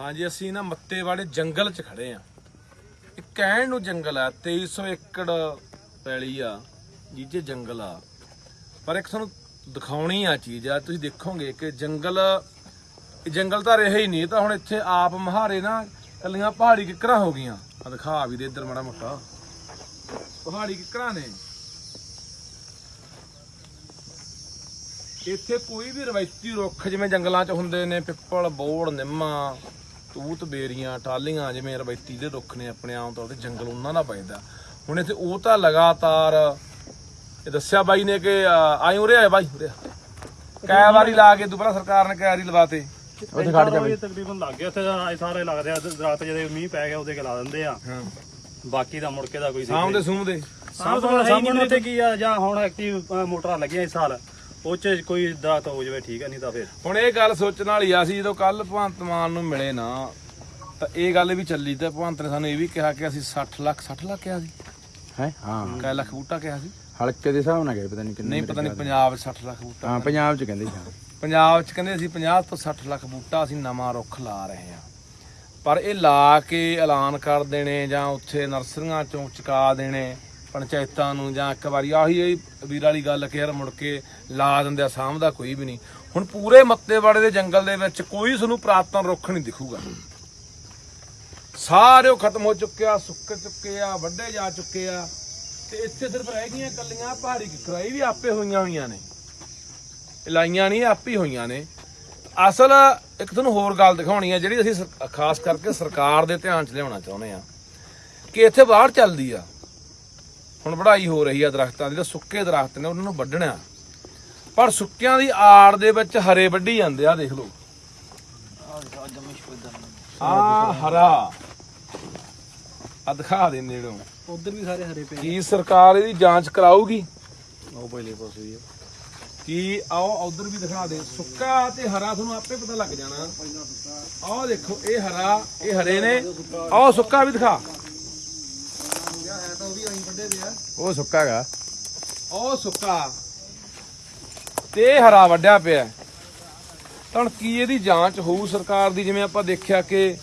ਹਾਂਜੀ, ਅਸੀਂ ਨਾ ਮੱਤੇ ਵਾਲੇ ਜੰਗਲ 'ਚ ਖੜੇ ਆ। ਇਹ ਕਹਿਣ ਨੂੰ ਜੰਗਲ ਆ 2300 ਏਕੜ ਪੈਲੀ ਆ ਜਿਹਦੇ ਜੰਗਲ ਆ। ਪਰ ਇੱਕ ਤੁਹਾਨੂੰ ਦਿਖਾਉਣੀ ਆ ਚੀਜ਼ ਆ, ਤੁਸੀਂ ਦੇਖੋਗੇ ਕਿ ਜੰਗਲ, ਇਹ ਜੰਗਲ ਤਾਂ ਰਿਹਾ ਹੀ ਨਹੀਂ ਤਾਂ ਹੁਣ ਇੱਥੇ ਆਪ ਮਹਾਰੇ ਨਾ ਕੱਲੀਆਂ ਪਹਾੜੀ ਕਿੱਕਰਾਂ ਹੋ ਗਈਆਂ। ਆ ਦਿਖਾ ਵੀ ਦੇ ਇੱਧਰ ਮਾੜਾ ਮੋਟਾ। ਪਹਾੜੀ ਕਿੱਕਰਾਂ ਨੇ। ਇੱਥੇ ਕੋਈ ਵੀ ਰਵਾਇਤੀ ਰੁੱਖ ਜਿਵੇਂ ਜੰਗਲਾਂ 'ਚ ਹੁੰਦੇ ਨੇ, ਪਿੱਪਲ, ਬੋੜ, ਨਿੰਮਾ ਤੂਤ ਬੇਰੀਆਂ ਟਾਲੀਆਂ ਜਿਵੇਂ ਰਵਾਇਤੀ ਦੇ ਰੁੱਖ ਨੇ ਆਪਣੇ ਆਮ ਤੌਰ ਤੇ ਜੰਗਲ ਉਹਨਾਂ ਦਾ ਪੈਦਾ ਹੁਣ ਇੱਥੇ ਉਹ ਤਾਂ ਲਗਾਤਾਰ ਇਹ ਦੱਸਿਆ ਬਾਈ ਨੇ ਕਿ ਆਈ ਉਰੇ ਆਏ ਬਾਈ ਉਰੇ। ਕਈ ਵਾਰੀ ਲਾ ਕੇ ਦੁਬਾਰਾ ਸਰਕਾਰ ਨੇ ਕਈ ਵਾਰੀ ਲਵਾਤੇ। ਉੱਥੇ ਖੜ ਜਾ ਤਕਰੀਬਨ ਲੱਗ ਗਿਆ ਉੱਥੇ ਸਾਰੇ ਲੱਗਦੇ ਆ ਦਰਖਤ ਜਦੋਂ ਮੀਂਹ ਪੈ ਗਿਆ ਉਹਦੇ ਕੇ ਲਾ ਦਿੰਦੇ ਆ। ਹਾਂ। ਬਾਕੀ ਦਾ ਮੁੜ ਕੇ ਦਾ ਕੋਈ ਸਾਹਮ ਦੇ ਸੂਮ ਦੇ ਸਾਹਮਣੇ ਸਾਹਮਣੇ ਤੇ ਕੀ ਆ ਜਾਂ ਹੁਣ ਐਕਟਿਵ ਮੋਟਰਾਂ ਲੱਗੀਆਂ ਇਸ ਸਾਲ। ਉਹ ਚ ਕੋਈ ਦਰਖਤ ਹੋ ਜਾਵੇ ਠੀਕ ਹੈ ਨਹੀਂ ਤਾਂ ਫਿਰ। ਹੁਣ ਇਹ ਗੱਲ ਸੋਚਣ ਵਾਲੀ ਆ ਸੀ ਜਦੋਂ ਕੱਲ ਭਗਵੰਤ ਮਾਨ ਨੂੰ ਮਿਲੇ ਨਾ ਤਾਂ ਇਹ ਗੱਲ ਵੀ ਚੱਲੀ ਤੇ ਭਗਵੰਤ ਨੇ ਸਾਨੂੰ ਇਹ ਵੀ ਕਿਹਾ ਕਿ ਅਸੀਂ 60 ਲੱਖ 60 ਲੱਖ ਕਿਹਾ ਸੀ। ਹੈ? ਹਾਂ। ਕੈ ਲੱਖ ਬੂਟਾ ਕਿਹਾ ਸੀ। ਹਲਕੇ ਦੇ ਹਿਸਾਬ ਨਾਲ ਗਏ ਪਤਾ ਨਹੀਂ ਕਿੰਨੇ ਨਹੀਂ ਪਤਾ ਨਹੀਂ ਪੰਜਾਬ 'ਚ 60 ਲੱਖ ਬੂਟਾ। ਹਾਂ ਪੰਜਾਬ ਚ ਕਹਿੰਦੇ ਸੀ ਪੰਜਾਬ 'ਚ ਕਹਿੰਦੇ ਅਸੀਂ 50 ਤੋਂ 60 ਲੱਖ ਬੂਟਾ ਅਸੀਂ ਨਵਾਂ ਰੁੱਖ ਲਾ ਰਹੇ ਹਾਂ। ਪਰ ਇਹ ਲਾ ਕੇ ਐਲਾਨ ਕਰ ਦੇਣੇ ਜਾਂ ਉੱਥੇ ਨਰਸਰੀਆਂ ਚੋਂ ਚੁਕਾ ਦੇਣੇ ਪੰਚਾਇਤਾਂ ਨੂੰ ਜਾਂ ਇੱਕ ਵਾਰੀ ਆਹੀ ਇਹ ਵੀਰ ਵਾਲੀ ਗੱਲ ਕਿ ਯਾਰ ਮੁੜ ਕੇ ਲਾ ਦਿੰਦੇ ਆ, ਸਾਂਭਦਾ ਕੋਈ ਵੀ ਨਹੀਂ। ਹੁਣ ਪੂਰੇ ਮੱਤੇਵਾੜੇ ਦੇ ਜੰਗਲ ਦੇ ਵਿੱਚ ਕੋਈ ਤੁਹਾਨੂੰ ਪ੍ਰਾਤਨ ਰੁੱਖ ਨਹੀਂ ਦਿਖੂਗਾ। ਸਾਰੇ ਉਹ ਖਤਮ ਹੋ ਚੁੱਕੇ ਆ, ਸੁੱਕ ਚੁੱਕੇ ਆ ਵੱਡੇ ਜਾ ਚੁੱਕੇ ਆ। ਤੇ ਇੱਥੇ ਸਿਰਫ ਰਹਿ ਗਈਆਂ ਕੱਲੀਆਂ ਪਹਾੜੀ ਕਿਕਰਾਈ ਵੀ ਆਪੇ ਹੋਈਆਂ ਹੋਈਆਂ ਨੇ। ਲਾਈਆਂ ਨਹੀਂ, ਆਪੇ ਹੀ ਹੋਈਆਂ ਨੇ। ਅਸਲ ਇੱਕ ਤੁਹਾਨੂੰ ਹੋਰ ਗੱਲ ਦਿਖਾਉਣੀ ਆ, ਜਿਹੜੀ ਅਸੀਂ ਖਾਸ ਕਰਕੇ ਸਰਕਾਰ ਦੇ ਧਿਆਨ 'ਚ ਲਿਆਉਣਾ ਚਾਹੁੰਦੇ ਆ ਕਿ ਇੱਥੇ ਬਾਹਰ ਚੱਲਦੀ ਆ। ਹੁਣ ਵਢਾਈ ਹੋ ਰਹੀ ਆ ਦਰਖਤਾਂ ਦੀ ਤੇ ਸੁੱਕੇ ਦਰਖਤ ਨੇ ਉਹਨਾਂ ਨੂੰ ਵੱਢਣਾ ਪਰ ਸੁੱਕਿਆਂ ਦੀ ਆੜ ਦੇ ਵਿੱਚ ਹਰੇ ਵੱਢੀ ਜਾਂਦੇ ਆ ਦੇਖ ਲਓ। ਆ ਹਰਾ। ਆ ਦਿਖਾ ਦੇ ਨੇੜੋਂ। ਉਧਰ ਵੀ ਸਾਰੇ ਹਰੇ ਪਏ ਕੀ ਸਰਕਾਰ ਇਹਦੀ ਜਾਂਚ ਕਰਾਊਗੀ? ਉਹ ਪਹਿਲੇ ਪਾਸੇ ਹੀ ਆ। ਕੀ ਆਓ ਉਧਰ ਵੀ ਦਿਖਾ ਦੇ। ਸੁੱਕਾ ਤੇ ਹਰਾ ਤੁਹਾਨੂੰ ਆਪੇ ਪਤਾ ਲੱਗ ਜਾਣਾ। ਆਹ ਦੇਖੋ ਇਹ ਹਰਾ ਇਹ ਹਰੇ ਨੇ। ਆਹ ਸੁੱਕਾ ਵੀ ਦਿਖਾ। ਉਹ ਸੁੱਕਾ ਉਹ ਸੁੱਕਾ। ਤੇ ਹਰਾ ਵੱਡਿਆ ਪਿਆ। ਹੁਣ ਕੀ ਇਹਦੀ ਜਾਂਚ ਹੋਊ ਸਰਕਾਰ ਦੀ? ਜਿਵੇਂ ਆਪਾਂ ਦੇਖਿਆ ਕਿ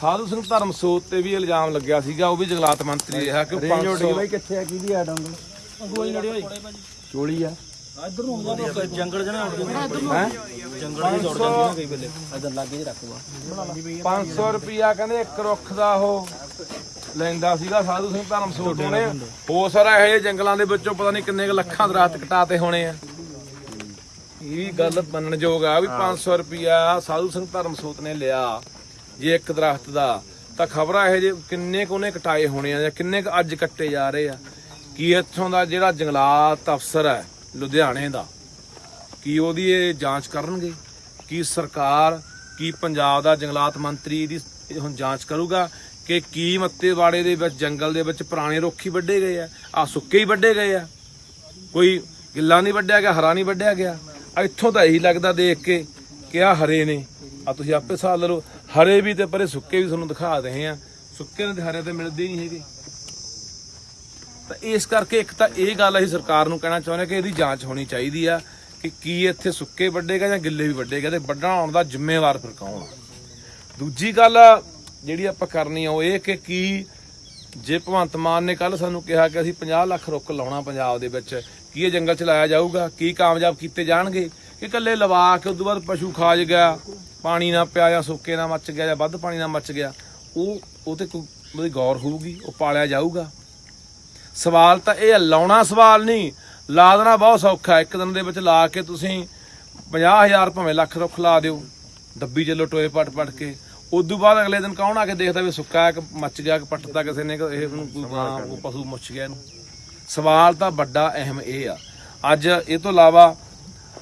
ਸਾਧੂ ਸਿੰਘ ਧਰਮਸੋਤ ਤੇ ਵੀ ਇਲਜ਼ਾਮ ਲੱਗਿਆ ਸੀਗਾ ਉਹ ਵੀ ਜੰਗਲਾਤ ਮੰਤਰੀ ਰਿਹਾ ਕਿ 500 ਬਾਈ ਕਿੱਥੇ ਆ? ਕਿਹਦੀ ਆ ਡੰਗਲ ਅਗਵਾਈ ਨੜੇ ਹੋਈ। ਚੋਲੀ ਆ। ਇੱਧਰ ਨੂੰ ਹੁੰਦਾ ਜੰਗਲ ਜਣਾ ਹੈ? ਜੰਗਲ ਦੀ ਦੌੜ ਜਾਂਦੀ ਨਾ ਕਈ ਵੇਲੇ। ਇੱਧਰ ਲਾਗੇ ਰੱਖਵਾ 500 ਰੁਪਿਆ ਕਹਿੰਦੇ ਇੱਕ ਰੁੱਖ ਦਾ ਉਹ। ਲੈਂਦਾ ਸੀਗਾ ਸਾਧੂ ਸਿੰਘ ਧਰਮਸੋਤ ਨੇ ਹੋ ਸਾਰਾ ਇਹ ਜੰਗਲਾਂ ਦੇ ਵਿੱਚੋਂ ਪਤਾ ਨਹੀਂ ਕਿੰਨੇ ਲੱਖਾਂ ਦਰਖਤ ਕਟਾਤੇ ਹੋਣੇ ਆ। ਇਹ ਵੀ ਗੱਲ ਮੰਨਣਯੋਗ ਆ ਵੀ 500 ਰੁਪਿਆ ਸਾਧੂ ਸਿੰਘ ਧਰਮਸੋਤ ਨੇ ਲਿਆ ਜੇ ਇੱਕ ਦਰਖਤ ਦਾ। ਤਾਂ ਖਬਰਾਂ ਇਹ ਜੇ ਕਿੰਨੇ ਕੁ ਉਹਨੇ ਕਟਾਏ ਹੋਣੇ ਆ ਜਾਂ ਕਿੰਨੇ ਕੁ ਅੱਜ ਕੱਟੇ ਜਾ ਰਹੇ ਆ। ਕੀ ਇੱਥੋਂ ਦਾ ਜਿਹੜਾ ਜੰਗਲਾਤ ਅਫਸਰ ਹੈ ਲੁਧਿਆਣੇ ਦਾ ਕੀ ਉਹਦੀ ਇਹ ਜਾਂਚ ਕਰਨਗੇ? ਕੀ ਸਰਕਾਰ ਕੀ ਪੰਜਾਬ ਦਾ ਜੰਗਲਾਤ ਮੰਤਰੀ ਇਹਦੀ ਇਹ ਹੁਣ ਜਾਂਚ ਕਰੂਗਾ? ਕਿ ਕੀ ਮੱਤੇਵਾੜੇ ਦੇ ਵਿੱਚ, ਜੰਗਲ ਦੇ ਵਿੱਚ ਪੁਰਾਣੇ ਰੁੱਖ ਹੀ ਵੱਢੇ ਗਏ ਆ? ਆ ਸੁੱਕੇ ਹੀ ਵੱਢੇ ਗਏ ਆ। ਕੋਈ ਗਿੱਲਾ ਨਹੀਂ ਵੱਢਿਆ ਗਿਆ, ਹਰਾ ਨਹੀਂ ਵੱਢਿਆ ਗਿਆ। ਇੱਥੋਂ ਤਾਂ ਇਹੀ ਲੱਗਦਾ ਦੇਖ ਕੇ ਕਿ ਆ ਹਰੇ ਨੇ। ਆ ਤੁਸੀਂ ਆਪੇ ਹਿਸਾਬ ਲਾ ਲਓ ਹਰੇ ਵੀ ਤੇ ਪਰੇ ਸੁੱਕੇ ਵੀ ਤੁਹਾਨੂੰ ਦਿਖਾ ਰਹੇ ਆ। ਸੁੱਕੇ ਨੇ ਤੇ ਹਰੇ ਤੇ ਮਿਲਦੇ ਹੀ ਨਹੀਂ ਹੈਗੇ। ਤਾਂ ਇਸ ਕਰਕੇ ਇੱਕ ਤਾਂ ਇਹ ਗੱਲ ਅਸੀਂ ਸਰਕਾਰ ਨੂੰ ਕਹਿਣਾ ਚਾਹੁੰਦੇ ਕਿ ਇਹਦੀ ਜਾਂਚ ਹੋਣੀ ਚਾਹੀਦੀ ਆ ਕਿ ਕੀ ਇੱਥੇ ਸੁੱਕੇ ਵੱਡੇਗਾ ਜਾਂ ਗਿੱਲੇ ਵੀ ਵੱਡੇਗਾ ਤੇ ਵੱਢਣਾ ਆਉਣ ਦਾ ਜ਼ਿੰਮੇਵਾਰ ਫਿਰ ਕੌਣ ਆ? ਦੂਜੀ ਗੱਲ ਜਿਹੜੀ ਆਪਾਂ ਕਰਨੀ ਆ ਉਹ ਇਹ ਕਿ ਕੀ ਜੇ ਭਗਵੰਤ ਮਾਨ ਨੇ ਕੱਲ ਸਾਨੂੰ ਕਿਹਾ ਕਿ ਅਸੀਂ 50 ਲੱਖ ਰੁੱਖ ਲਾਉਣਾ ਪੰਜਾਬ ਦੇ ਵਿੱਚ ਕੀ ਇਹ ਜੰਗਲ ਚ ਲਾਇਆ ਜਾਊਗਾ ਕੀ ਕਾਮਯਾਬ ਕੀਤੇ ਜਾਣਗੇ? ਕਿ ਇਕੱਲੇ ਲਵਾ ਕੇ ਉਦੋਂ ਬਾਅਦ ਪਸ਼ੂ ਖਾਜ ਗਿਆ ਪਾਣੀ ਨਾ ਪਿਆ ਜਾਂ ਸੁੱਕੇ ਨਾ ਮੱਚ ਗਿਆ ਜਾਂ ਵੱਧ ਪਾਣੀ ਨਾਲ ਮੱਚ ਗਿਆ ਉਹ ਉਹ ਤੇ ਕੋਈ ਉਹਦੀ ਗੌਰ ਹੋਊਗੀ ਉਹ ਪਾਲਿਆ ਜਾਊਗਾ। ਸਵਾਲ ਤਾਂ ਇਹ ਹੈ, ਲਾਉਣਾ ਸਵਾਲ ਨਹੀਂ ਲਾ ਦੇਣਾ ਬਹੁਤ ਸੌਖਾ ਇੱਕ ਦਿਨ ਦੇ ਵਿੱਚ ਲਾ ਕੇ ਤੁਸੀਂ 50000 ਭਾਵੇਂ ਲੱਖ ਰੁੱਖ ਲਾ ਦਿਓ ਡੱਬੀ ਚੱਲੋ ਟੋਏ ਪਟ ਪਟ ਕੇ। ਉਦੋਂ ਬਾਅਦ ਅਗਲੇ ਦਿਨ ਕੌਣ ਆ ਕੇ ਦੇਖਦਾ ਵੀ ਸੁੱਕਾ ਹੈ ਕਿ ਮੱਚ ਗਿਆ ਕਿ ਪੱਟਦਾ ਕਿਸੇ ਨੇ ਕਿ ਇਹ ਨੂੰ ਕੋਈ ਗਾਂ ਉਹ ਪਸ਼ੂ ਮੁੱਛ ਗਿਆ ਇਹਨੂੰ। ਸਵਾਲ ਤਾਂ ਵੱਡਾ ਅਹਿਮ ਇਹ ਆ। ਅੱਜ ਇਹ ਤੋਂ ਇਲਾਵਾ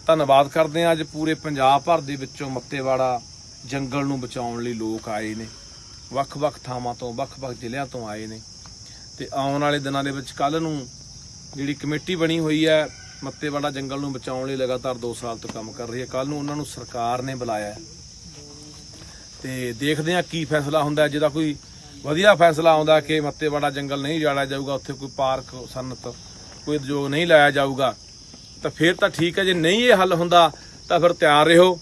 ਧੰਨਵਾਦ ਕਰਦੇ ਆ ਅੱਜ ਪੂਰੇ ਪੰਜਾਬ ਭਰ ਦੇ ਵਿੱਚੋਂ ਮੱਤੇਵਾੜਾ ਜੰਗਲ ਨੂੰ ਬਚਾਉਣ ਲਈ ਲੋਕ ਆਏ ਨੇ। ਵੱਖ-ਵੱਖ ਥਾਵਾਂ ਤੋਂ ਵੱਖ-ਵੱਖ ਜ਼ਿਲ੍ਹਿਆਂ ਤੋਂ ਆਏ ਨੇ। ਤੇ ਆਉਣ ਵਾਲੇ ਦਿਨਾਂ ਦੇ ਵਿੱਚ ਕੱਲ ਨੂੰ ਜਿਹੜੀ ਕਮੇਟੀ ਬਣੀ ਹੋਈ ਹੈ ਮੱਤੇਵਾੜਾ ਜੰਗਲ ਨੂੰ ਬਚਾਉਣ ਲਈ ਲਗਾਤਾਰ 2 ਸਾਲ ਤੋਂ ਕੰਮ ਕਰ ਰਹੀ ਹੈ। ਕੱਲ ਨੂੰ ਉਹਨਾਂ ਨੂੰ ਸਰਕਾਰ ਨੇ ਬੁਲਾਇਆ ਹੈ। ਤੇ ਦੇਖਦੇ ਹਾਂ ਕੀ ਫੈਸਲਾ ਹੁੰਦਾ, ਜਿਹਦਾ ਕੋਈ ਵਧੀਆ ਫੈਸਲਾ ਆਉਂਦਾ ਕਿ ਮੱਤੇਵਾੜਾ ਜੰਗਲ ਨਹੀਂ ਜਾੜਿਆ ਜਾਊਗਾ, ਉੱਥੇ ਕੋਈ ਪਾਰਕ, ਸਨਤ, ਕੋਈ ਉਦਯੋਗ ਨਹੀਂ ਲਾਇਆ ਜਾਊਗਾ, ਤਾਂ ਫਿਰ ਤਾਂ ਠੀਕ ਹੈ, ਜੇ ਨਹੀਂ ਇਹ ਹੱਲ ਹੁੰਦਾ ਤਾਂ ਫਿਰ ਤਿਆਰ ਰਹੋ।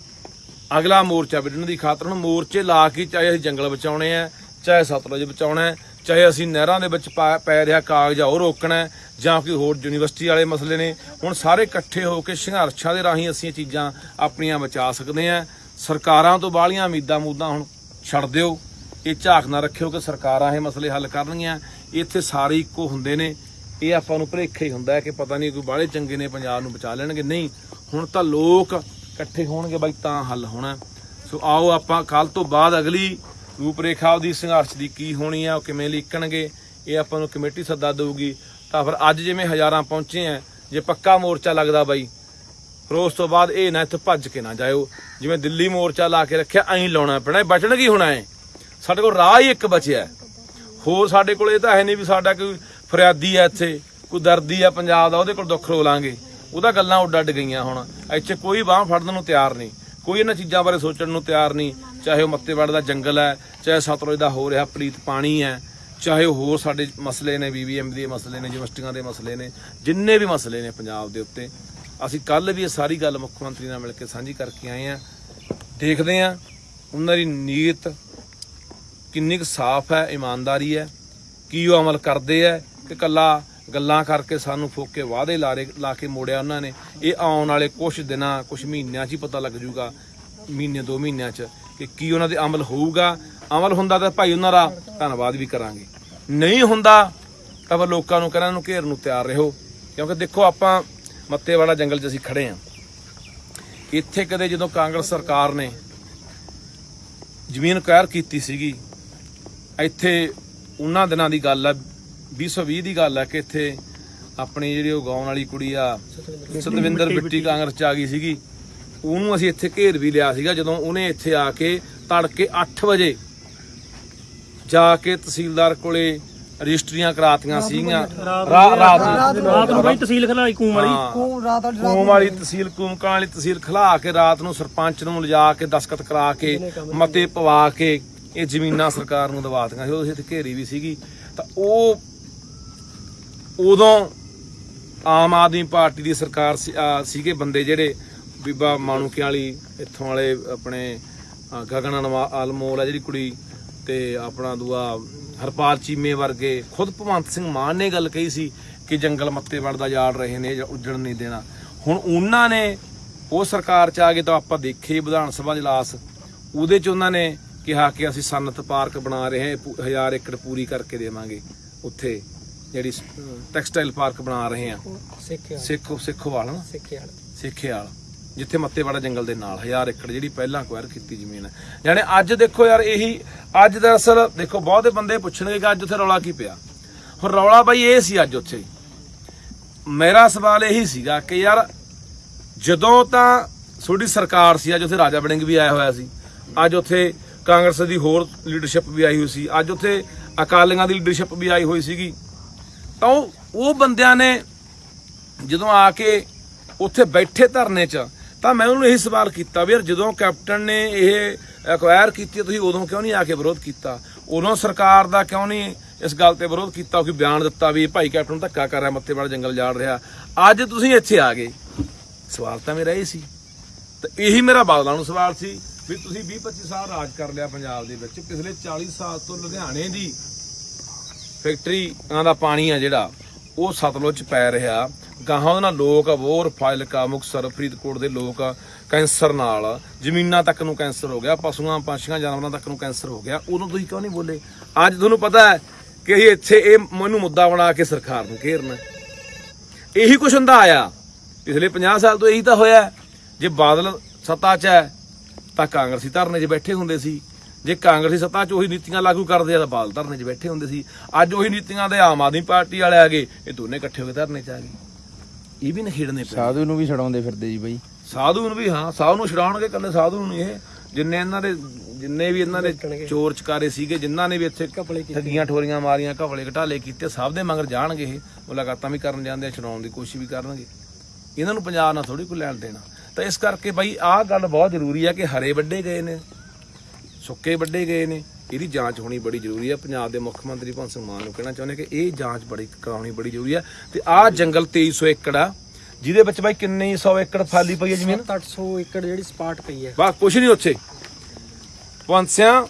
ਅਗਲਾ ਮੋਰਚਾ ਵਿੱਢਣ ਦੀ ਖਾਤਰ ਹੁਣ ਮੋਰਚੇ ਲਾ ਕੇ ਚਾਹੇ ਅਸੀਂ ਜੰਗਲ ਬਚਾਉਣੇ ਆ, ਚਾਹੇ ਸਤਲੁਜ ਬਚਾਉਣਾ ਹੈ, ਚਾਹੇ ਅਸੀਂ ਨਹਿਰਾਂ ਦੇ ਵਿੱਚ ਪਾ- ਪੈ ਰਿਹਾ ਕਾਗਜ਼ ਆ ਉਹ ਰੋਕਣਾ ਜਾਂ ਕੋਈ ਹੋਰ ਯੂਨੀਵਰਸਿਟੀ ਵਾਲੇ ਮਸਲੇ ਨੇ, ਹੁਣ ਸਾਰੇ ਇਕੱਠੇ ਹੋ ਕੇ ਸੰਘਰਸ਼ਾਂ ਦੇ ਰਾਹੀਂ ਅਸੀਂ ਇਹ ਚੀਜ਼ਾਂ ਆਪਣੀਆਂ ਬਚਾ ਸਕਦੇ ਆ ਸਰਕਾਰਾਂ ਤੋਂ ਬਾਹਲੀਆਂ ਉਮੀਦਾਂ ਮੂਦਾਂ ਹੁਣ ਛੱਡ ਦਿਓ। ਇਹ ਝਾਕ ਨਾ ਰੱਖਿਓ ਕਿ ਸਰਕਾਰਾਂ ਇਹ ਮਸਲੇ ਹੱਲ ਕਰਨਗੀਆਂ। ਇੱਥੇ ਸਾਰੇ ਇੱਕੋ ਹੁੰਦੇ ਨੇ। ਇਹ ਆਪਾਂ ਨੂੰ ਭਰੇਖਾ ਹੀ ਹੁੰਦਾ ਕਿ ਪਤਾ ਨਹੀਂ ਕੋਈ ਬਾਹਲੇ ਚੰਗੇ ਨੇ ਪੰਜਾਬ ਨੂੰ ਬਚਾ ਲੈਣਗੇ। ਨਹੀਂ, ਹੁਣ ਤਾਂ ਲੋਕ ਇਕੱਠੇ ਹੋਣਗੇ ਬਾਈ ਤਾਂ ਹੱਲ ਹੋਣਾ। ਸੋ ਆਓ ਆਪਾਂ ਕੱਲ ਤੋਂ ਬਾਅਦ ਅਗਲੀ ਰੂਪਰੇਖਾ ਉਹਦੀ ਸੰਘਰਸ਼ ਦੀ ਕੀ ਹੋਣੀ ਆ, ਉਹ ਕਿਵੇਂ ਲਿਖਣਗੇ ਇਹ ਆਪਾਂ ਨੂੰ ਕਮੇਟੀ ਸੱਦਾ ਦੇਊਗੀ। ਤਾਂ ਫਿਰ ਅੱਜ ਜਿਵੇਂ ਹਜ਼ਾਰਾਂ ਪਹੁੰਚੇ ਆ, ਜੇ ਪੱਕਾ ਮੋਰਚਾ ਲੱਗਦਾ ਬਾਈ ਫਿਰ ਉਸ ਤੋਂ ਬਾਅਦ ਇਹ ਨਾ ਇੱਥੇ ਭੱਜ ਕੇ ਨਾ ਜਾਇਓ। ਜਿਵੇਂ ਦਿੱਲੀ ਮੋਰਚਾ ਲਾ ਕੇ ਰੱਖਿਆ, ਐਂ ਲਾਉਣਾ ਪੈਣਾ ਇਹ ਬਚਣ ਕੀ ਹੋਣਾ ਹੈ? ਸਾਡੇ ਕੋਲ ਰਾਹ ਹੀ ਇੱਕ ਬਚਿਆ ਹੋਰ ਸਾਡੇ ਕੋਲ ਇਹ ਤਾਂ ਹੈ ਨਹੀਂ ਵੀ ਸਾਡਾ ਕੋਈ ਫਰਿਆਦੀ ਹੈ ਇੱਥੇ, ਕੋਈ ਦਰਦੀ ਹੈ ਪੰਜਾਬ ਦਾ, ਉਹਦੇ ਕੋਲ ਦੁੱਖ ਰੋ ਲਾਂਗੇ। ਉਹਦਾ ਗੱਲਾਂ ਉੱਡ ਅੱਡ ਗਈਆਂ ਹੁਣ। ਇੱਥੇ ਕੋਈ ਬਾਹ ਫੜਨ ਨੂੰ ਤਿਆਰ ਨਹੀਂ। ਕੋਈ ਇਹਨਾਂ ਚੀਜ਼ਾਂ ਬਾਰੇ ਸੋਚਣ ਨੂੰ ਤਿਆਰ ਨਹੀਂ। ਚਾਹੇ ਉਹ ਮੱਤੇਵਾੜ ਦਾ ਜੰਗਲ ਹੈ, ਚਾਹੇ ਸਤਲੁਜ ਦਾ ਹੋ ਰਿਹਾ ਪਲੀਤ ਪਾਣੀ ਹੈ, ਚਾਹੇ ਉਹ ਹੋਰ ਸਾਡੇ ਮਸਲੇ ਨੇ, ਬੀਬੀਐਮ ਦੇ ਮਸਲੇ ਨੇ, ਯੂਨੀਵਰਸਿਟੀਆਂ ਦੇ ਮਸਲੇ ਨੇ, ਜਿੰਨੇ ਵੀ ਮਸਲੇ ਨੇ ਪੰਜਾਬ ਦੇ ਉੱਤੇ। ਅਸੀਂ ਕੱਲ ਵੀ ਇਹ ਸਾਰੀ ਗੱਲ ਮੁੱਖ ਮੰਤਰੀ ਨਾਲ ਮਿਲ ਕੇ ਸਾਂਝੀ ਕਰਕੇ ਆਏ ਆ ਦੇਖਦੇ ਆ ਉਹਨਾਂ ਦੀ ਨੀਅਤ ਕਿੰਨੀ ਕੁ ਸਾਫ਼ ਹੈ, ਇਮਾਨਦਾਰੀ ਹੈ, ਕੀ ਉਹ ਅਮਲ ਕਰਦੇ ਹੈ ਕਿ ਕੱਲਾ ਗੱਲਾਂ ਕਰਕੇ ਸਾਨੂੰ ਫੋਕੇ ਵਾਅਦੇ ਲਾਰੇ ਲਾ ਕੇ ਮੋੜਿਆ ਉਹਨਾਂ ਨੇ। ਇਹ ਆਉਣ ਵਾਲੇ ਕੁਝ ਦਿਨਾਂ ਕੁਝ ਮਹੀਨਿਆਂ 'ਚ ਹੀ ਪਤਾ ਲੱਗ ਜੂਗਾ ਮਹੀਨੇ, ਦੋ ਮਹੀਨਿਆਂ 'ਚ, ਕਿ ਕੀ ਉਹਨਾਂ ਦੇ ਅਮਲ ਹੋਊਗਾ। ਅਮਲ ਹੁੰਦਾ ਤਾਂ ਭਾਈ ਉਹਨਾਂ ਦਾ ਧੰਨਵਾਦ ਵੀ ਕਰਾਂਗੇ। ਨਹੀਂ ਹੁੰਦਾ ਤਾਂ ਫਿਰ ਲੋਕਾਂ ਨੂੰ ਕਹਿੰਦਾ ਨੂੰ ਘੇਰ ਨੂੰ ਤਿਆਰ ਰਹੋ। ਕਿਉਂਕਿ ਦੇਖੋ ਆਪਾਂ ਮੱਤੇ ਵਾਲਾ ਜੰਗਲ 'ਚ ਅਸੀਂ ਖੜੇ ਆਂ। ਇੱਥੇ ਕਦੇ ਜਦੋਂ ਕਾਂਗਰਸ ਸਰਕਾਰ ਨੇ ਜ਼ਮੀਨ ਕਾਇਰ ਕੀਤੀ ਸੀਗੀ ਇੱਥੇ ਉਹਨਾਂ ਦਿਨਾਂ ਦੀ ਗੱਲ ਆ 2020 ਦੀ ਗੱਲ ਆ ਕਿ ਇੱਥੇ ਆਪਣੀ ਜਿਹੜੀ ਉਹ ਗਾਉਣ ਵਾਲੀ ਕੁੜੀ ਆ ਸਤਵਿੰਦਰ ਬਿੱਟੀ ਕਾਂਗਰਸ ਚ ਆ ਗਈ ਸੀਗੀ। ਉਹਨੂੰ ਅਸੀਂ ਇੱਥੇ ਘੇਰ ਵੀ ਲਿਆ ਸੀਗਾ ਜਦੋਂ ਉਹਨੇ ਇੱਥੇ ਆ ਕੇ ਤੜਕੇ 8 ਵਜੇ ਜਾ ਕੇ ਤਹਿਸੀਲਦਾਰ ਕੋਲੇ ਰਜਿਸਟਰੀਆਂ ਕਰਾਤੀਆਂ ਸੀਗੀਆਂ। ਰਾ- ਰਾਤ ਨੂੰ ਰਾਤ ਨੂੰ ਬਈ ਤਹਿਸੀਲ ਖਲਾਈ ਕੂਮ ਵਾਲੀ। ਹਾਂ। ਕੂਮ ਰਾਤ ਵਾਲੀ ਕੂਮ ਵਾਲੀ ਤਹਿਸੀਲ ਕੂਮਕਾਂ ਵਾਲੀ ਤਹਿਸੀਲ ਖਲਾ ਕੇ ਰਾਤ ਨੂੰ ਸਰਪੰਚ ਨੂੰ ਲਿਜਾ ਕੇ ਦਸਖਤ ਕਰਾ ਕੇ ਮਤੇ ਪਵਾ ਕੇ ਇਹ ਜ਼ਮੀਨਾਂ ਸਰਕਾਰ ਨੂੰ ਦਵਾਤੀਆਂ ਸੀ। ਉਹ ਇੱਥੇ ਘੇਰੀ ਵੀ ਸੀਗੀ। ਤਾਂ ਉਹ ਉਦੋਂ ਆਮ ਆਦਮੀ ਪਾਰਟੀ ਦੀ ਸਰਕਾਰ ਸੀ- ਆ, ਸੀਗੇ ਬੰਦੇ ਜਿਹੜੇ ਬੀਬਾ ਮਾਣੂਕੇ ਵਾਲੀ ਇੱਥੋਂ ਵਾਲੇ ਆਪਣੇ ਅ, ਗਗਨ ਅਨਵਾ- ਅਲਮੋਲ ਆ ਜਿਹੜੀ ਕੁੜੀ ਤੇ ਆਪਣਾ ਦੂਆ ਹਰਪਾਲ ਚੀਮੇ ਵਰਗੇ ਖੁਦ ਭਗਵੰਤ ਸਿੰਘ ਮਾਨ ਨੇ ਗੱਲ ਕਹੀ ਸੀ ਕਿ ਜੰਗਲ ਮੱਤੇ ਵੜਦਾ ਜਾੜ ਰਹੇ ਨੇ ਜਾਂ ਉੱਜਣ ਨਹੀਂ ਦੇਣਾ। ਹੁਣ ਉਹਨਾਂ ਨੇ ਉਹ ਸਰਕਾਰ ਚ ਆ ਗਏ ਤਾਂ ਆਪਾਂ ਦੇਖੇ ਵਿਧਾਨ ਸਭਾ ਜਲਾਸ ਉਹਦੇ ਚ ਉਹਨਾਂ ਨੇ ਕਿਹਾ ਕਿ ਅਸੀਂ ਸਨਤ ਪਾਰਕ ਬਣਾ ਰਹੇ ਹਾਂ 1000 ਏਕੜ ਪੂਰੀ ਕਰਕੇ ਦੇਵਾਂਗੇ ਉੱਥੇ। ਜਿਹੜੀ ਟੈਕਸਟਾਈਲ ਪਾਰਕ ਬਣਾ ਰਹੇ ਹਾਂ। ਸਿੱਖਿਆ ਸਿੱਖੋ ਸਿੱਖੋਵਾਲ ਨਾ? ਸਿੱਖਿਆ ਸਿੱਖੇਵਾਲ ਜਿੱਥੇ ਮੱਤੇਵਾੜਾ ਜੰਗਲ ਦੇ ਨਾਲ 1000 ਏਕੜ ਜਿਹੜੀ ਪਹਿਲਾਂ ਅਕਵਾਇਰ ਕੀਤੀ ਜ਼ਮੀਨ ਹੈ। ਯਾਨੀ ਅੱਜ ਦੇਖੋ ਯਾਰ, ਇਹੀ ਅੱਜ ਦਰਅਸਲ ਦੇਖੋ, ਬਹੁਤੇ ਬੰਦੇ ਪੁੱਛਣਗੇ ਕਿ ਅੱਜ ਉੱਥੇ ਰੌਲਾ ਕੀ ਪਿਆ। ਹੁਣ ਰੌਲਾ ਬਾਈ ਇਹ ਸੀ ਅੱਜ ਉੱਥੇ। ਮੇਰਾ ਸਵਾਲ ਇਹੀ ਸੀਗਾ ਕਿ ਯਾਰ, ਜਦੋਂ ਤਾਂ ਤੁਹਾਡੀ ਸਰਕਾਰ ਸੀ, ਅੱਜ ਉੱਥੇ ਰਾਜਾ ਬੜਿੰਗ ਵੀ ਆਇਆ ਹੋਇਆ ਸੀ। ਅੱਜ ਉੱਥੇ ਕਾਂਗਰਸ ਦੀ ਹੋਰ ਲੀਡਰਸ਼ਿਪ ਵੀ ਆਈ ਹੋਈ ਸੀ। ਅੱਜ ਉੱਥੇ ਅਕਾਲੀਆਂ ਦੀ ਲੀਡਰਸ਼ਿਪ ਵੀ ਆਈ ਹੋਈ ਸੀਗੀ। ਤਾਂ ਉਹ ਬੰਦਿਆਂ ਨੇ ਜਦੋਂ ਆ ਕੇ ਉੱਥੇ ਬੈਠੇ ਧਰਨੇ 'ਚ ਤਾਂ ਮੈਂ ਉਹਨੂੰ ਇਹੀ ਸਵਾਲ ਕੀਤਾ ਵੀ ਯਾਰ ਜਦੋਂ ਕੈਪਟਨ ਨੇ ਇਹ ਐਕਵਾਇਰ ਕੀਤੀ ਤੁਸੀਂ ਉਦੋਂ ਕਿਉਂ ਨਹੀਂ ਆ ਕੇ ਵਿਰੋਧ ਕੀਤਾ? ਉਦੋਂ ਸਰਕਾਰ ਦਾ ਕਿਉਂ ਨਹੀਂ ਇਸ ਗੱਲ ਤੇ ਵਿਰੋਧ ਕੀਤਾ? ਕਿ ਬਿਆਨ ਦਿੱਤਾ ਵੀ ਭਾਈ ਕੈਪਟਨ ਧੱਕਾ ਕਰ ਰਿਹਾ ਮੱਤੇ ਵਾਲਾ ਜੰਗਲ ਜਾੜ ਰਿਹਾ? ਅੱਜ ਤੁਸੀਂ ਇੱਥੇ ਆ ਗਏ। ਸਵਾਲ ਤਾਂ ਮੇਰਾ ਇਹ ਸੀ। ਤੇ ਇਹੀ ਮੇਰਾ ਬਾਦਲਾਂ ਨੂੰ ਸਵਾਲ ਸੀ ਵੀ ਤੁਸੀਂ 20 25 ਸਾਲ ਰਾਜ ਕਰ ਲਿਆ ਪੰਜਾਬ ਦੇ ਵਿੱਚ, ਪਿਛਲੇ 40 ਸਾਲ ਤੋਂ ਲੁਧਿਆਣੇ ਦੀ ਫੈਕਟਰੀਆਂ ਦਾ ਪਾਣੀ ਆ ਜਿਹੜਾ, ਉਹ ਸਤਲੁਜ ਪੈ ਰਿਹਾ। ਗਾਹਾਂ ਉਹਦੇ ਨਾਲ ਲੋਕ ਅਬੋਰ ਫਾਜ਼ਿਲਕਾ ਮੁਕਤਸਰ, ਫਰੀਦਕੋਟ ਦੇ ਲੋਕ ਕੈਂਸਰ ਨਾਲ। ਜ਼ਮੀਨਾਂ ਤੱਕ ਨੂੰ ਕੈਂਸਰ ਹੋ ਗਿਆ, ਪਸ਼ੂਆਂ, ਪੰਛੀਆਂ, ਜਾਨਵਰਾਂ ਤੱਕ ਨੂੰ ਕੈਂਸਰ ਹੋ ਗਿਆ। ਉਦੋਂ ਤੁਸੀਂ ਕਿਉਂ ਨਹੀਂ ਬੋਲੇ? ਅੱਜ ਤੁਹਾਨੂੰ ਪਤਾ ਹੈ ਕਿ ਅਸੀਂ ਇੱਥੇ ਇਹ ਮੈਨੂੰ ਮੁੱਦਾ ਬਣਾ ਕੇ ਸਰਕਾਰ ਨੂੰ ਘੇਰਨਾ ਇਹੀ ਕੁਛ ਹੁੰਦਾ ਆਇਆ। ਪਿਛਲੇ 50 ਸਾਲ ਤੋਂ ਇਹੀ ਤਾਂ ਹੋਇਆ ਜੇ ਬਾਦਲ ਸੱਤਾ 'ਚ ਹੈ, ਤਾਂ ਕਾਂਗਰਸੀ ਧਰਨੇ 'ਚ ਬੈਠੇ ਹੁੰਦੇ ਸੀ। ਜੇ ਕਾਂਗਰਸੀ ਸੱਤਾ 'ਚ ਉਹੀ ਨੀਤੀਆਂ ਲਾਗੂ ਕਰਦੇ ਆ, ਤਾਂ ਬਾਦਲ ਧਰਨੇ 'ਚ ਬੈਠੇ ਹੁੰਦੇ ਸੀ। ਅੱਜ ਉਹੀ ਨੀਤੀਆਂ ਦੇ ਆਮ ਆਦਮੀ ਪਾਰਟੀ ਵਾਲੇ ਆ ਗਏ, ਇਹ ਦੋਨੇ ਇਕੱਠੇ ਹੋ ਕੇ ਧਰਨੇ 'ਚ ਆ ਗਏ। ਇਹ ਵੀ ਨਖੇੜਨੇ ਪਏ ਸਾਧੂ ਨੂੰ ਵੀ ਛਡਾਉਂਦੇ ਫਿਰਦੇ ਜੀ ਬਾਈ। ਸਾਧੂ ਨੂੰ ਵੀ ਹਾਂ ਸਾਧੂ ਨੂੰ ਛਡਾਉਣਗੇ ਕੱਲੇ ਸਾਧੂ ਨੂੰ ਨਹੀਂ ਇਹ। ਜਿੰਨੇ ਇਹਨਾਂ ਦੇ ਜਿੰਨੇ ਵੀ ਇਹਨਾਂ ਦੇ ਚੋਰ ਚਕਾਰੇ ਸੀਗੇ ਜਿਨ੍ਹਾਂ ਨੇ ਵੀ ਇੱਥੇ ਠੱਗੀਆਂ ਠੋਰੀਆਂ ਮਾਰੀਆਂ ਘਪਲੇ ਘਟਾਲੇ ਕੀਤੇ ਸਭ ਦੇ ਮਗਰ ਜਾਣਗੇ ਇਹ। ਮੁਲਾਕਾਤਾਂ ਵੀ ਕਰਨ ਜਾਂਦੇ ਆ ਛਡਾਉਣ ਦੀ ਕੋਸ਼ਿਸ਼ ਵੀ ਕਰਨਗੇ। ਇਹਨਾਂ ਨੂੰ ਪੰਜਾਬ ਨਾਲ ਥੋੜੀ ਕੋਈ ਲੈਣ ਦੇਣਾ। ਤਾਂ ਇਸ ਕਰਕੇ ਬਾਈ ਆਹ ਗੱਲ ਬਹੁਤ ਜ਼ਰੂਰੀ ਹੈ ਕਿ ਹਰੇ ਵੱਡੇ ਗਏ ਨੇ ਸੁੱਕੇ ਵੱਡੇ ਗਏ ਨੇ। ਇਹਦੀ ਜਾਂਚ ਹੋਣੀ ਬੜੀ ਜ਼ਰੂਰੀ ਹੈ ਪੰਜਾਬ ਦੇ ਮੁੱਖ ਮੰਤਰੀ ਭਗਵੰਤ ਸਿੰਘ ਮਾਨ ਨੂੰ ਕਹਿਣਾ ਚਾਹੁੰਦੇ ਕਿ ਇਹ ਜਾਂਚ ਬੜੀ ਕਰਾਉਣੀ ਬੜੀ ਜ਼ਰੂਰੀ ਹੈ ਤੇ ਆਹ ਜੰਗਲ 2300 ਏਕੜ ਆ ਜਿਹਦੇ ਵਿੱਚ ਬਾਈ ਕਿੰਨੀ 100 ਏਕੜ ਫਾਲੀ ਪਈ ਹੈ ਜ਼ਮੀਨ? 800 ਏਕੜ ਜਿਹੜੀ ਸਪਾਟ ਪਈ ਹੈ। ਬਾ ਕੁਛ ਨਹੀਂ ਉੱਥੇ। ਪੰਸਿਆਂ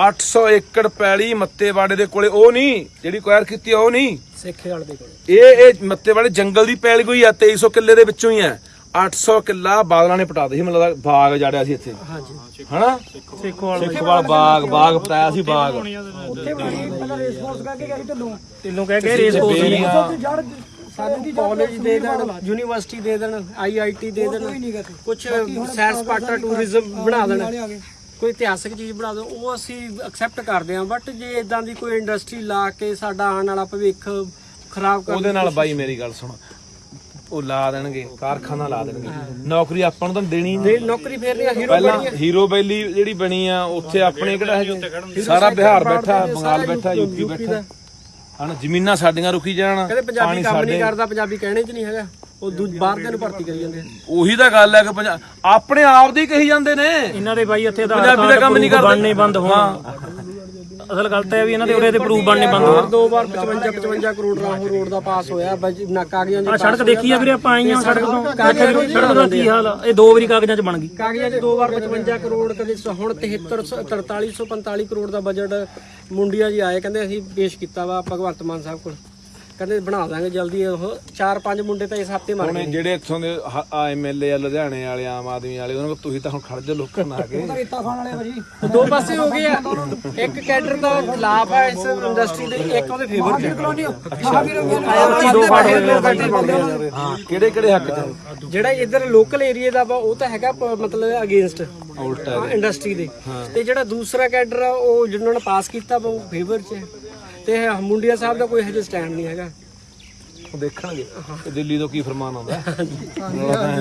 800 ਏਕੜ ਪੈਲੀ ਮੱਤੇਵਾੜੇ ਦੇ ਕੋਲੇ ਉਹ ਨਹੀਂ ਜਿਹੜੀ ਕੁਐਰ ਕੀਤੀ ਉਹ ਨਹੀਂ। ਸੇਖੇ ਵਾਲੇ ਦੇ ਕੋਲ। ਇਹ ਇਹ ਮੱਤੇਵਾੜੇ ਜੰਗਲ ਦੀ ਪੈਲੀ ਕੋਈ ਆ 2300 ਕਿੱਲੇ ਦੇ ਵਿੱਚੋਂ ਹੀ ਆ। 800 ਕਿੱਲਾ ਬਾਦਲਾਂ ਨੇ ਪਟਾ ਦੇ ਸੀ ਮੈਨੂੰ ਲੱਗਦਾ ਬਾਗ ਜਾੜਿਆ ਸੀ ਇੱਥੇ। ਹਾਂਜੀ। ਹਨਾ? ਸੇਖੋਵਾਲ ਸਿੱਖਵਾਲ ਬਾਗ ਬਾਗ ਪਟਾਇਆ ਸੀ ਬਾਗ। ਉੱਥੇ ਬਣੀ ਪਹਿਲਾਂ ਰੇਸ ਫੋਰਸ ਕਰਕੇ ਗਿਆ ਸੀ ਢੱਲੋਂ। ਤੈਨੂੰ ਕਹਿ ਕੇ ਰੇਸ ਕੋਰਸ ਬੇੜੀਆਂ ਸਾਨੂੰ ਕਾਲਜ ਦੇ ਦੇਣ ਯੂਨੀਵਰਸਿਟੀ ਦੇ ਦੇਣ ਆਈਆਈਟੀ ਦੇ ਦੇਣ ਕੁਝ ਸੈਰ ਸਪਾਟਾ ਟੂਰਿਜ਼ਮ ਬਣਾ ਦੇਣ। ਕੋਈ ਇਤਿਹਾਸਕ ਚੀਜ਼ ਬਣਾ ਦੋ ਉਹ ਅਸੀਂ ਐਕਸੈਪਟ ਕਰਦੇ ਹਾਂ ਬਟ ਜੇ ਇਦਾਂ ਦੀ ਕੋਈ ਇੰਡਸਟਰੀ ਲਾ ਕੇ ਸਾਡਾ ਆਉਣ ਵਾਲਾ ਭਵਿੱਖ ਖਰਾਬ ਕਰ ਉਹਦੇ ਨਾਲ ਬਾਈ ਮੇਰੀ ਗੱਲ ਸੁਣ ਉਹ ਲਾ ਦੇਣਗੇ ਕਾਰਖਾਨਾ ਲਾ ਦੇਣਗੇ। ਨੌਕਰੀ ਆਪਾਂ ਨੂੰ ਤਾਂ ਦੇਣੀ ਨਹੀਂ। ਦੇ ਨੌਕਰੀ ਫੇਰ ਨਹੀਂ ਹੀਰੋ ਪਹਿਲਾਂ ਹੀਰੋ ਬੈਲੀ ਜਿਹੜੀ ਬਣੀ ਆ ਉੱਥੇ ਆਪਣੇ ਕਿਹੜਾ ਹੈਗੇ ਸਾਰਾ ਬਿਹਾਰ ਬੈਠਾ ਬੰਗਾਲ ਬੈਠਾ ਯੂਪੀ ਬੈਠਾ। ਹਣ ਜ਼ਮੀਨਾਂ ਸਾਡੀਆਂ ਰੁਕੀ ਜਾਣ ਕਹਿੰਦੇ ਪੰਜਾਬੀ ਪਾਣੀ ਕੰਮ ਨਹੀਂ ਕਰਦਾ ਪੰਜਾਬੀ ਕਹਿਣੇ 'ਚ ਨਹੀਂ ਹੈਗਾ। ਉਹ ਦੂ ਬਾਹਰ ਦੇ ਨੂੰ ਭਰਤੀ ਕਰੀ ਜਾਂਦੇ। ਉਹੀ ਤਾਂ ਗੱਲ ਹੈ ਕਿ ਆਪਣੇ ਆਪ ਦੀ ਕਹੀ ਜਾਂਦੇ ਨੇ। ਇਹਨਾਂ ਦੇ ਬਾਈ ਇੱਥੇ ਆਧਾਰ ਪੰਜਾਬੀ ਦਾ ਕੰਮ ਨਹੀਂ ਕਰਦੇ। ਬੰਦ ਹੋਣ। ਅਸਲ ਗੱਲ ਤਾਂ ਇਹ ਵੀ ਇਹਨਾਂ ਦੇ ਉਰੇ ਦੇ ਪ੍ਰੂਫ ਬਣਨੇ ਬੰਦ ਹੋਣ ਦੋ ਵਾਰ 55 55 ਕਰੋੜ ਰਾਹੋਂ ਰੋਡ ਦਾ ਪਾਸ ਹੋਇਆ ਬਜ- ਨਾ ਕਾਗਜ਼ਾਂ ਆ ਦੇ ਸੜਕ ਦੇਖੀ ਆ ਵੀਰੇ ਆਪਾਂ ਆਈਆਂ ਸੜਕ ਤੋਂ। ਸੜਕ ਦਾ ਕੀ ਹਾਲ ਆ? ਇਹ ਦੋ ਵਾਰੀ ਕਾਗਜ਼ਾਂ 'ਚ ਬਣ ਗਈ। ਕਾਗਜ਼ਾਂ 'ਚ ਦੋ ਵਾਰ 55 ਕਰੋੜ ਕਦੇ ਸ- ਹੁਣ 73 4345 ਕਰੋੜ ਦਾ ਬਜਟ ਮੁੰਡੀਆਂ ਜੀ ਆਏ ਕਹਿੰਦੇ ਅਸੀਂ ਪੇਸ਼ ਕੀਤਾ ਵਾ ਭਗਵੰਤ ਮਾਨ ਸਾਹਿਬ ਕੋਲ। ਕਹਿੰਦੇ ਬਣਾ ਦਾਂਗੇ ਜਲਦੀ ਉਹ ਚਾਰ ਪੰਜ ਮੁੰਡੇ ਤਾਂ ਇਸ ਹਫ਼ਤੇ ਮਰ ਹੁਣ ਗਏ ਜਿਹੜੇ ਇੱਥੋਂ ਦੇ ਐਮਐਲਏ ਆ ਲੁਧਿਆਣੇ ਵਾਲੇ ਆਮ ਆਦਮੀ ਵਾਲੇ ਉਹਨਾਂ ਕੋਲ ਤੁਸੀਂ ਤਾਂ ਹੁਣ ਖੜ ਜਾ ਲੋਕਾਂ ਨਾਲ ਆ ਕੇ। ਦੋ ਪਾਸੇ ਹੋ ਗਏ ਆ। ਇੱਕ ਕੈਡਰ ਦਾ ਖਿਲਾਫ ਆ ਇਸ ਇੰਡਸਟਰੀ ਦੇ ਇੱਕ ਉਹਦੇ ਫੇਵਰ ਚ ਦੋ ਪਾਰਟ ਹੋਏ ਹਾਂ ਕਿਹੜੇ ਕਿਹੜੇ ਹੱਕ ਚ ਜਿਹੜਾ ਇੱਧਰ ਲੋਕਲ ਏਰੀਆ ਦਾ ਵਾ ਉਹ ਤਾਂ ਹੈਗਾ ਪ- ਮਤਲਬ ਅਗੇਂਸਟ ਉਲਟਾ ਇੰਡਸਟਰੀ ਦੇ। ਤੇ ਜਿਹੜਾ ਦੂਸਰਾ ਕੈਡਰ ਆ ਉਹ ਜਿਹਨਾਂ ਨੇ ਪਾਸ ਕੀਤਾ ਵਾ ਉਹ ਫੇਵਰ ਚ ਹੈ। ਤੇ ਮੁੰਡਿਆ ਸਾਹਿਬ ਦਾ ਕੋਈ ਹਜੇ ਸਟੈਂਡ ਨਹੀਂ ਹੈਗਾ। ਉਹ ਦੇਖਣਗੇ ਕਿ ਦਿੱਲੀ ਤੋਂ ਕੀ ਫਰਮਾਨ ਆਉਂਦਾ ਹੈ।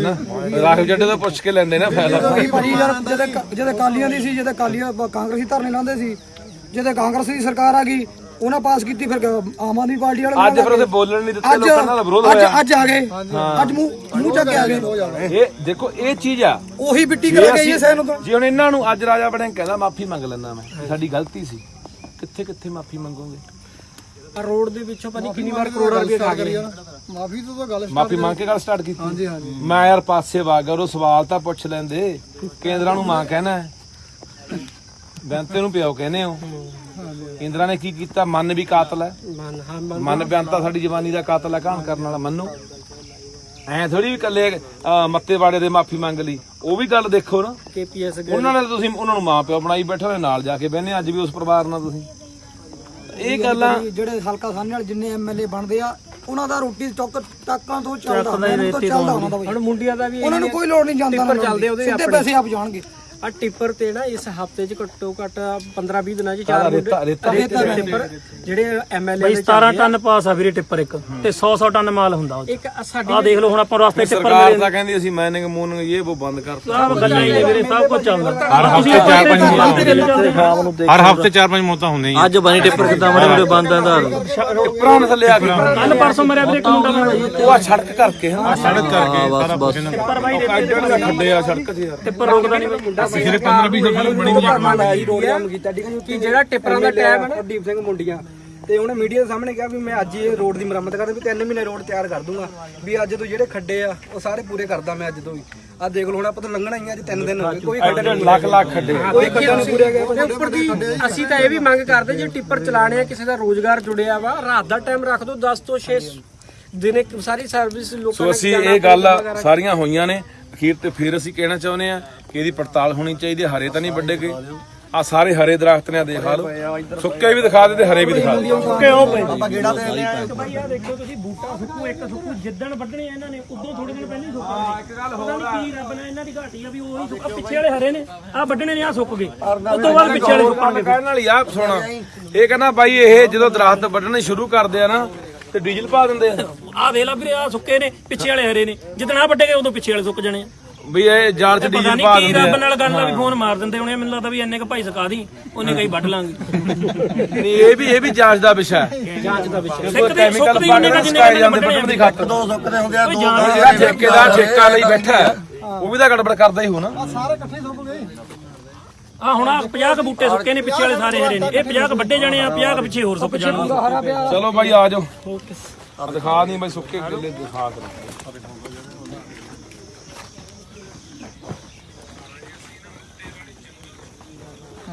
ਨਾ। ਰਾਖਵ ਜੱਡੇ ਤੋਂ ਪੁੱਛ ਕੇ ਲੈਂਦੇ ਨਾ ਫਾਇਦਾ। ਭਾਈ ਭਾਜੀ ਯਾਰ ਜਦੋਂ ਜਦੋਂ ਕਾਲੀਆਂ ਦੀ ਸੀ ਜਦੋਂ ਕਾਲੀਆਂ ਕਾਂਗਰਸੀ ਧਰਨੇ ਲਾਉਂਦੇ ਸੀ ਜਦੋਂ ਕਾਂਗਰਸ ਦੀ ਸਰਕਾਰ ਆ ਗਈ ਉਹਨਾਂ ਪਾਸ ਕੀਤੀ ਫਿਰ ਆਮ ਆਦਮੀ ਪਾਰਟੀ ਵਾਲੇ ਅੱਜ ਫਿਰ ਉਹਦੇ ਬੋਲਣ ਨਹੀਂ ਦਿੱਤੇ ਲੋਕਾਂ ਨਾਲ ਵਿਰੋਧ ਹੋਇਆ। ਅੱਜ ਆ ਗਏ। ਅੱਜ ਮੂੰਹ ਮੂੰਹ ਚੱਕ ਕੇ ਆ ਗਏ। ਇਹ ਦੇਖੋ ਇਹ ਚੀਜ਼ ਆ। ਉਹੀ ਬਿੱਟੀ ਕਰਾ ਅਸੀਂ- ਇਹ ਸੈਨ ਤੋਂ ਜੇ ਹੁਣ ਇਹਨਾਂ ਨੂੰ ਅੱਜ ਰਾਜਾ ਬਣੇ ਕਹਿੰਦਾ ਮਾਫੀ ਮੰਗ ਲੈਂਦਾ ਮੈਂ। ਸਾਡੀ ਗਲਤੀ ਸੀ। ਕਿੱਥੇ ਕਿੱਥੇ ਮਾਫੀ ਮੰਗੋਗੇ? ਆ ਰੋਡ ਦੇ ਵਿੱਚੋਂ ਭਾਜੀ ਕਿੰਨੀ ਵਾਰ ਕਰੋੜਾਂ ਰੁਪਏ ਖਾ ਗਏ ਮਾਫੀ ਤੋਂ ਤਾਂ ਗੱਲ ਮਾਫੀ ਮੰਗ ਕੇ ਗੱਲ ਸਟਾਰਟ ਕੀਤੀ? ਹਾਂਜੀ ਹਾਂਜੀ। ਮੈਂ ਯਾਰ ਪਾਸੇ ਵਾਗ ਉਹ ਸਵਾਲ ਤਾਂ ਪੁੱਛ ਲੈਂਦੇ। ਕੇਂਦਰਾਂ ਨੂੰ ਮਾਂ ਕਹਿਣਾ ਹੈ। ਬੈਂਤੇ ਨੂੰ ਪਿਓ ਕਹਿੰਦੇ ਹੋ। ਕੇਂਦਰਾਂ ਨੇ ਕੀ ਕੀਤਾ? ਮਨ ਵੀ ਕਾਤਲ ਹੈ। ਮਨ ਹਾਂ ਮਨ ਮਨ ਬਿਆਨਤਾ ਸਾਡੀ ਜਵਾਨੀ ਦਾ ਕਾਤਲ ਹੈ ਕਹਾਣ ਕਰਨ ਵਾਲਾ ਮੰਨੋ। ਐ ਥੋੜੀ ਵੀ ਕੱਲੇ ਮੱਤੇਵਾੜੇ ਦੇ ਮਾਫੀ ਮੰਗ ਲਈ। ਉਹ ਵੀ ਗੱਲ ਦੇਖੋ ਨਾ। ਕੇਪੀਐਸ ਉਹਨਾਂ ਨੇ ਤਾਂ ਤੁਸੀਂ ਉਹਨਾਂ ਨੂੰ ਮਾਂ ਪਿਓ ਬਣਾਈ ਬੈਠੇ ਨਾਲ ਜਾ ਕੇ ਬਹਿਨੇ ਅੱਜ ਵੀ ਉਸ ਪਰਿਵਾਰ ਨਾਲ ਤੁਸੀਂ। ਇਹ ਗੱਲਾਂ ਜਿਹੜੇ ਹਲਕਾ ਸਾਹਮਣੇ ਵਾਲੇ ਜਿੰਨੇ ਐਮਐਲਏ ਬਣਦੇ ਆ ਉਹਨਾਂ ਦਾ ਰੋਟੀ ਚੌਕ ਟਾਕਾਂ ਤੋਂ ਚੱਲਦਾ ਹੁਣ ਮੁੰਡਿਆਂ ਦਾ ਵੀ ਉਹਨਾਂ ਨੂੰ ਕੋਈ ਲੋੜ ਨਹੀਂ ਜਾਂਦਾ ਟਿੱਪਰ ਚੱਲਦੇ ਉਹਦੇ ਸਿੱਧੇ ਪੈਸੇ ਆਪ ਜਾਣਗੇ। ਆ ਟਿੱਪਰ ਤੇ ਨਾ ਇਸ ਹਫ਼ਤੇ 'ਚ ਘੱਟੋ ਘੱਟ 15 20 ਦਿਨਾਂ 'ਚ ਚਾਰ ਰੇਤਾ ਰੇਤਾ ਟਿੱਪਰ ਜਿਹੜੇ ਐਮਐਲਏ ਬਾਈ ਦੇ 17 ਟਨ ਪਾਸ ਆ ਵੀਰੇ ਟਿੱਪਰ ਇੱਕ ਤੇ 100 100 ਟਨ ਮਾਲ ਹੁੰਦਾ ਉਹ। ਇੱਕ ਸਾਡੀ ਆਹ ਦੇਖ ਲਓ ਹੁਣ ਆਪਾਂ ਰਸਤੇ ਟਿੱਪਰ ਸਰਕਾਰ ਤਾਂ ਕਹਿੰਦੀ ਅਸੀਂ ਮਾਈਨਿੰਗ ਮੂਨਿੰਗ ਇਹ ਉਹ ਬੰਦ ਕਰਤਾ ਸਭ ਗੱਲਾਂ ਹੀ ਨੇ ਵੀਰੇ ਸਭ ਕੁਝ ਚੱਲਦਾ। ਹਰ ਹਫ਼ਤੇ ਚਾਰ ਪੰਜ ਹਰ ਹਫ਼ਤੇ ਮੌਤਾਂ ਹੁੰਦੀਆਂ ਅੱਜ ਬਣੀ ਟਿੱਪਰ ਕਿੱਦਾਂ? ਬੜੇ ਬੜੇ ਬੰਦ ਆ ਦਾ ਟਿੱਪਰਾਂ ਨੇ ਥੱਲੇ ਆ ਕੇ ਕੱਲ ਪਰਸੋਂ ਮਰਿਆ ਵੀਰੇ ਇੱਕ ਮੁੰਡਾ। ਉਹ ਆ ਸੜਕ ਕਰਕੇ ਹਾਂ ਸੜਕ ਕਰਕੇ। ਸਾਰਾ ਕੁਝ ਟਿੱਪਰ ਬਾਈ ਦਾ ਖੱਡੇ ਆ ਸੜਕ 'ਚ ਯਾਰ। ਟਿੱਪਰ ਰੋਕਦਾ ਨਹੀਂ ਮੁੰਡਾ ਪਿਛਲੇ 15 20 ਸਾਲ ਬਣੀ ਕਿ ਜਿਹੜਾ ਟਿੱਪਰਾਂ ਦਾ ਟਾਈਮ ਹੈ ਨਾ। ਪ੍ਰਦੀਪ ਸਿੰਘ ਮੁੰਡੀਆਂ। ਤੇ ਉਹਨੇ ਮੀਡੀਆ ਦੇ ਸਾਹਮਣੇ ਕਿਹਾ ਵੀ ਮੈਂ ਅੱਜ ਹੀ ਇਹ ਰੋਡ ਦੀ ਮੁਰੰਮਤ ਕਰ ਵੀ 3 ਮਹੀਨੇ ਰੋਡ ਤਿਆਰ ਕਰ ਦੂੰਗਾ ਵੀ ਅੱਜ ਤੋਂ ਜਿਹੜੇ ਖੱਡੇ ਆ ਉਹ ਸਾਰੇ ਪੂਰੇ ਕਰਦਾ ਮੈਂ ਅੱਜ ਤੋਂ ਵੀ। ਆ ਦੇਖ ਲਓ ਹੁਣ ਆਪਾਂ ਤਾਂ ਲੰਘਣਾ ਹੀ ਆ ਅੱਜ 3 ਦਿਨ। ਹੋ ਗਏ ਕੋਈ ਖੱਡਾ ਨਹੀਂ ਲੱਖ ਲੱਖ ਖੱਡੇ। ਕੋਈ ਖੱਡਾ ਨਹੀਂ ਪੂਰੇ ਗਿਆ ਉਹਦੇ ਉੱਪਰ ਦੀ ਅਸੀਂ ਤਾਂ ਇਹ ਵੀ ਮੰਗ ਕਰਦੇ ਜੇ ਟਿੱਪਰ ਚਲਾਣੇ ਆ ਕਿਸੇ ਦਾ ਰੋਜ਼ਗਾਰ ਜੁੜਿਆ ਵਾ ਰਾਤ ਦਾ ਟਾਈਮ ਰੱਖ ਦਿਓ 10 ਤੋਂ 6 ਦਿਨੇ ਸਾਰੀ ਸਰਵਿਸ ਲੋਕਾਂ ਸੋ ਅਸੀਂ ਇਹ ਗੱਲ ਸਾਰੀਆਂ ਹੋਈਆਂ ਨੇ। ਅਖੀਰ ਤੇ ਫਿਰ ਅਸੀਂ ਕਹਿਣਾ ਚਾਹੁੰਦੇ ਆ ਇਹਦੀ ਪੜਤਾਲ ਹੋਣੀ ਚਾਹੀਦੀ ਹੈ ਹਰੇ ਤਾਂ ਨਹੀਂ ਵੱਡੇ ਗਏ ਆ ਸਾਰੇ ਹਰੇ ਦਰਖਤ ਨੇ ਆਹ ਦੇਖ ਲਓ। ਸੁੱਕੇ ਵੀ ਦਿਖਾ ਦੇ ਤੇ ਹਰੇ ਵੀ ਦਿਖਾ ਦੇ ਕਿਉਂ ਪਏ। ਆਪਾਂ ਗੇੜਾ ਤੇ ਬਾਈ ਆ ਦੇਖੋ ਤੁਸੀਂ ਬੂਟਾ ਸੁੱਕੂ ਇੱਕ ਸੁੱਕੂ ਜਿੱਦਣ ਵੱਢਣੇ ਆ ਇਹਨਾਂ ਨੇ ਉਦੋਂ ਥੋੜੇ ਦਿਨ ਪਹਿਲਾਂ ਹੀ ਸੁੱਕਾ ਇੱਕ ਗੱਲ ਹੋਰ ਆ। ਕੀ ਰੱਬ ਨੇ ਇਹਨਾਂ ਦੀ ਘਾਟੀ ਆ ਵੀ ਉਹੀ ਸੁੱਕਾ ਪਿੱਛੇ ਵਾਲੇ ਹਰੇ ਨੇ ਆ ਵੱਢਣੇ ਨੇ ਆ ਸੁੱਕ ਗਏ। ਉਸ ਤੋਂ ਬਾਅਦ ਪਿੱਛੇ ਵਾਲੇ ਸੁੱਕਣਗੇ। ਕਹਿਣ ਵਾਲੀ ਆ ਸੁਣ। ਇਹ ਕਹਿੰਦਾ ਬਾਈ ਇਹ ਜਦੋਂ ਦਰਖਤ ਵੱਢਣੇ ਸ਼ੁਰੂ ਕਰਦੇ ਆ ਨਾ ਤੇ ਡੀਜ਼ਲ ਪਾ ਦਿੰਦੇ ਆ। ਆ ਵੇਖ ਲਾ ਵੀਰੇ ਆ ਸੁੱਕੇ ਨੇ ਪਿੱਛੇ ਵਾਲੇ ਹਰੇ ਨੇ। ਜਿੱਦਣ ਆ ਵੱਡੇ ਗਏ ਉਦੋਂ ਪਿੱਛੇ ਵਾਲੇ ਸੁੱਕ ਜਾਣੇ ਆ। ਵੀ ਇਹ ਜਾਲ 'ਚ ਪਤਾ ਡੀਜ਼ਲ ਨਹੀਂ ਪਾ ਕੀ ਦਿੰਦੇ ਰੱਬ ਆ ਨਾਲ ਗੱਲ ਆ ਵੀ ਫੋਨ ਮਾਰ ਦਿੰਦੇ ਹੋਣੇ ਮੈਨੂੰ ਲੱਗਦਾ ਵੀ ਇੰਨੇ ਕ ਭਾਈ ਸਕਾ ਦੀ ਉਹਨੇ ਕਈ ਵੱਢ ਲਾਂਗੇ। ਨਹੀਂ ਇਹ ਵੀ ਇਹ ਵੀ ਜਾਂਚ ਦਾ ਵਿਸ਼ਾ ਹੈ। ਜਾਂਚ ਦਾ ਵਿਸ਼ਾ ਕੋਈ ਕੈਮੀਕਲ ਪਾ ਕੇ ਸਕਾਏ ਜਾਂਦੇ ਦੀ ਖਾਤਰ। ਦੋ ਸੁੱਕਦੇ ਹੁੰਦੇ ਆ ਜਿਹੜਾ ਠੇਕੇਦਾਰ ਠੇਕਾ ਲਈ ਬੈਠਾ ਹੈ, ਉਹ ਵੀ ਤਾਂ ਗੜਬੜ ਕਰਦਾ ਹੀ ਹੋ ਨਾ ਆ ਹੁਣ ਆ 50 ਕ ਬੂਟੇ ਸੁੱਕੇ ਨੇ ਪਿੱਛੇ ਵਾਲੇ ਸਾਰੇ ਹਰੇ ਨੇ। ਇਹ 50 ਕ ਵੱਡੇ ਜਾਣੇ ਆ 50 ਕ ਪਿੱਛੇ ਹੋਰ ਸੁੱਕ ਜਾਣਗੇ ਚਲੋ ਬਾਈ ਆ ਜਾਓ। ਦਿਖਾ ਨਹੀਂ ਬਾਈ ਸੁੱਕੇ ਕਿੱਲੇ ਦਿਖਾ ਕਰ